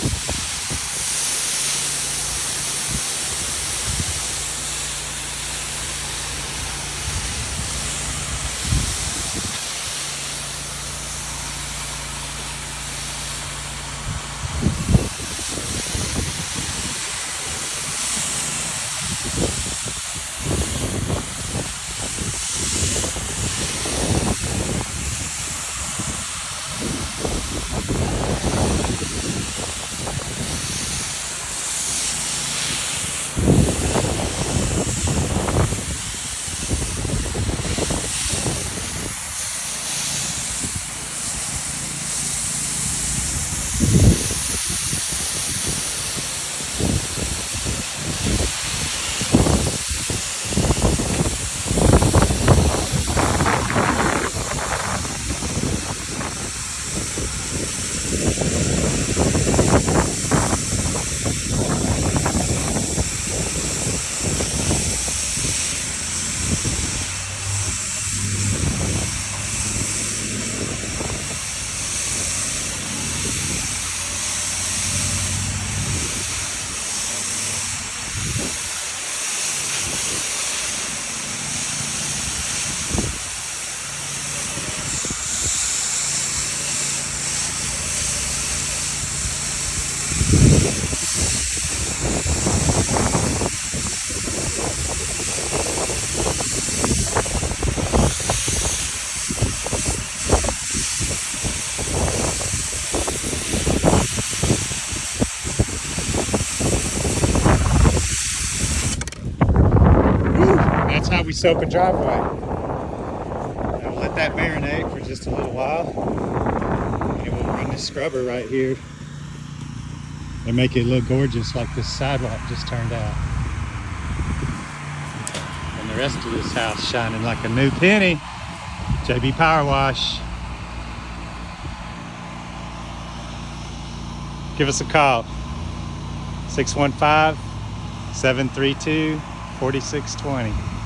That's how we soak a driveway. Now let that marinate for just a little while. And we'll run this scrubber right here and make it look gorgeous like this sidewalk just turned out. And the rest of this house shining like a new penny. JB Power Wash. Give us a call. 615 732 4620.